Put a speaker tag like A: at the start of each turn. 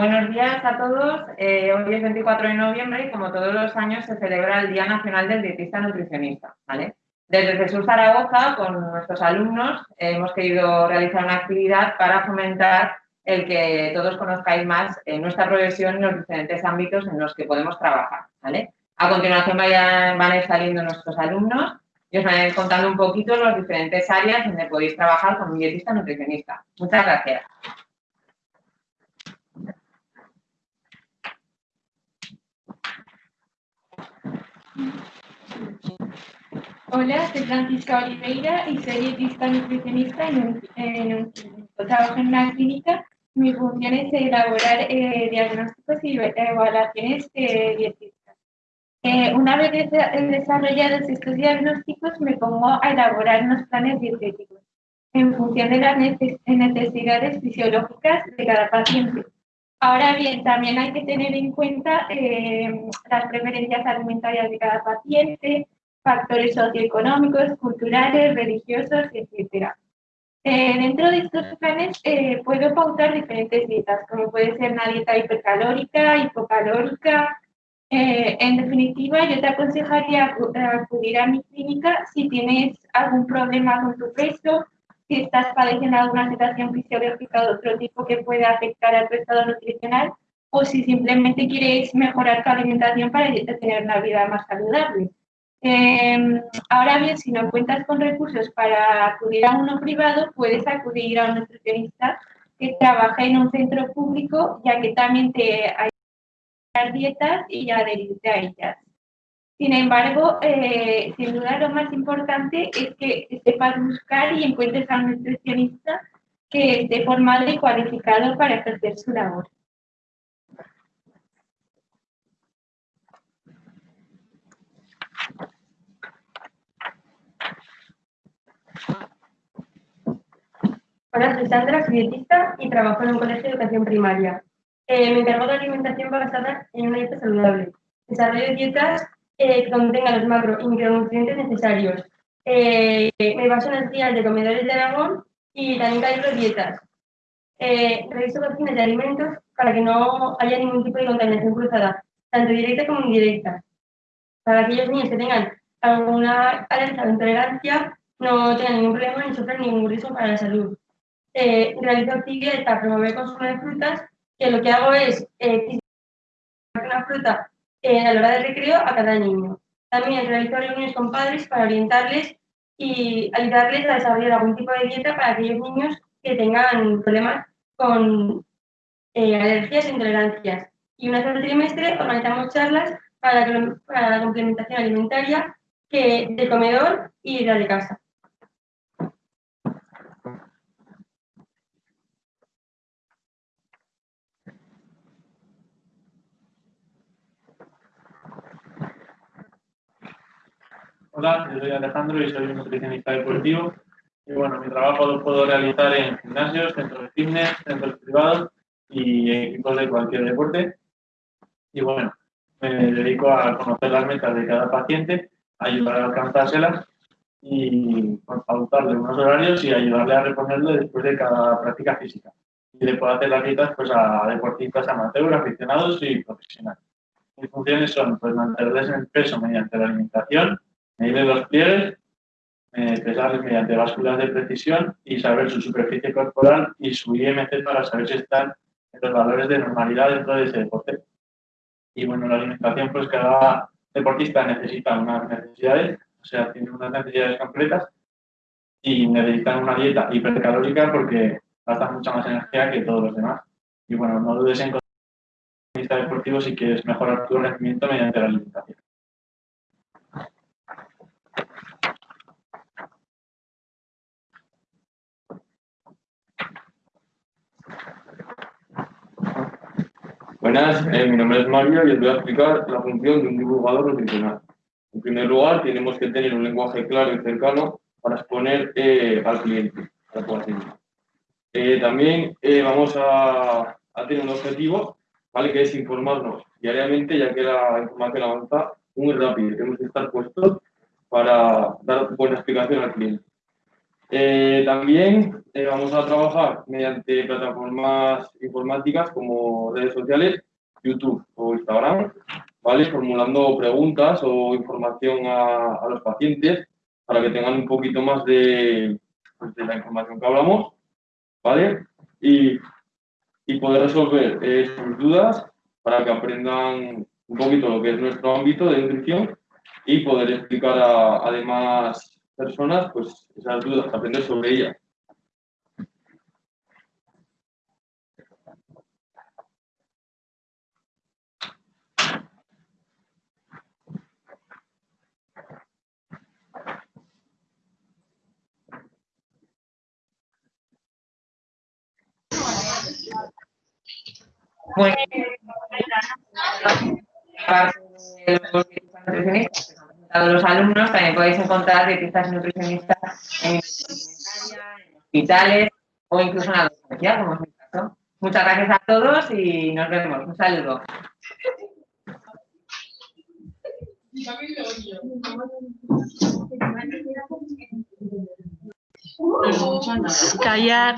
A: Buenos días a todos. Eh, hoy es 24 de noviembre y como todos los años se celebra el Día Nacional del Dietista Nutricionista. Desde Jesús Zaragoza, con nuestros alumnos, hemos querido realizar una actividad para fomentar el que todos conozcáis más nuestra profesión en los diferentes ámbitos en los que podemos trabajar. A continuación van a ir saliendo nuestros alumnos y os van a ir contando un poquito las diferentes áreas donde podéis trabajar con un dietista nutricionista. Muchas gracias.
B: Hola, soy Francisca Oliveira y soy dietista nutricionista en un, en Trabajo en una clínica. Mi función es elaborar eh, diagnósticos y evaluaciones de dietistas. Eh, una vez desarrollados estos diagnósticos, me pongo a elaborar unos planes dietéticos en función de las necesidades fisiológicas de cada paciente. Ahora bien, también hay que tener en cuenta eh, las preferencias alimentarias de cada paciente, factores socioeconómicos, culturales, religiosos, etc. Eh, dentro de estos planes eh, puedo pautar diferentes dietas, como puede ser una dieta hipercalórica, hipocalórica. Eh, en definitiva, yo te aconsejaría acudir a mi clínica si tienes algún problema con tu peso, si estás padeciendo alguna situación fisiológica de otro tipo que pueda afectar a tu estado nutricional o si simplemente quieres mejorar tu alimentación para tener una vida más saludable. Em, ahora bien, si no cuentas con recursos para acudir a uno privado, puedes acudir a un nutricionista que trabaja en un centro público, ya que también te ayuda a dietas y adherirte a ellas. Sin embargo, eh, sin duda lo más importante es que sepas buscar y encuentres a un nutricionista que esté formado y cualificado para ejercer su labor.
C: Hola, soy Sandra, soy dietista y trabajo en un colegio de educación primaria. Eh, me encargo de alimentación basada en una dieta saludable. Desarrollo dietas eh, que contengan los macro y micronutrientes necesarios. Eh, me baso en las guías de comedores de Aragón y también calibro dietas. Eh, reviso cocinas de alimentos para que no haya ningún tipo de contaminación cruzada, tanto directa como indirecta. Para aquellos niños que tengan alguna alergia o intolerancia, no tengan ningún problema ni sufran ningún riesgo para la salud eh, realizo para promover el consumo de frutas, que lo que hago es eh, una fruta eh, a la hora del recreo a cada niño. También realizo reuniones con padres para orientarles y ayudarles a desarrollar algún tipo de dieta para aquellos niños que tengan problemas con eh, alergias e intolerancias. Y una vez al trimestre organizamos charlas para la, para complementación alimentaria que, de comedor y la de casa.
D: Hola, yo soy Alejandro y soy un nutricionista deportivo. Y bueno, mi trabajo lo puedo realizar en gimnasios, centros de fitness, centros privados y equipos de cualquier deporte. Y bueno, me dedico a conocer las metas de cada paciente, ayudar a alcanzárselas y pautarle unos horarios y ayudarle a reponerlo después de cada práctica física. Y le puedo hacer las citas pues, a deportistas amateurs, aficionados y profesionales. Mis funciones son pues, mantenerles en peso mediante la alimentación, medir los pliegues, eh, pesarles mediante básculas de precisión y saber su superficie corporal y su IMC para saber si están en los valores de normalidad dentro de ese deporte. Y bueno, la alimentación, pues cada deportista necesita unas necesidades, o sea, tiene unas necesidades completas y necesitan una dieta hipercalórica porque gasta mucha más energía que todos los demás. Y bueno, no dudes en un deportivo si quieres mejorar tu rendimiento mediante la alimentación.
E: Buenas, eh, mi nombre es Mario y os voy a explicar la función de un divulgador nutricional. En primer lugar, tenemos que tener un lenguaje claro y cercano para exponer eh, al cliente, al paciente. Eh, también vamos a, a, tener un objetivo, ¿vale? que es informarnos diariamente, ya que la información avanza muy rápido. Tenemos que estar puestos para dar buena explicación al cliente. también eh, vamos a trabajar mediante plataformas informáticas como redes sociales, YouTube o Instagram, ¿vale? Formulando preguntas o información a, a los pacientes para que tengan un poquito más de, pues, de la información que hablamos, ¿vale? Y, y poder resolver eh, sus dudas para que aprendan un poquito lo que es nuestro ámbito de nutrición y poder explicar a, a demás personas pues esas dudas, aprender sobre ellas.
A: Bueno, los alumnos, también podéis encontrar dietistas nutricionistas en en hospitales o incluso en la docencia, como es mi caso. Muchas gracias a todos y nos vemos. Un saludo.
F: Callar.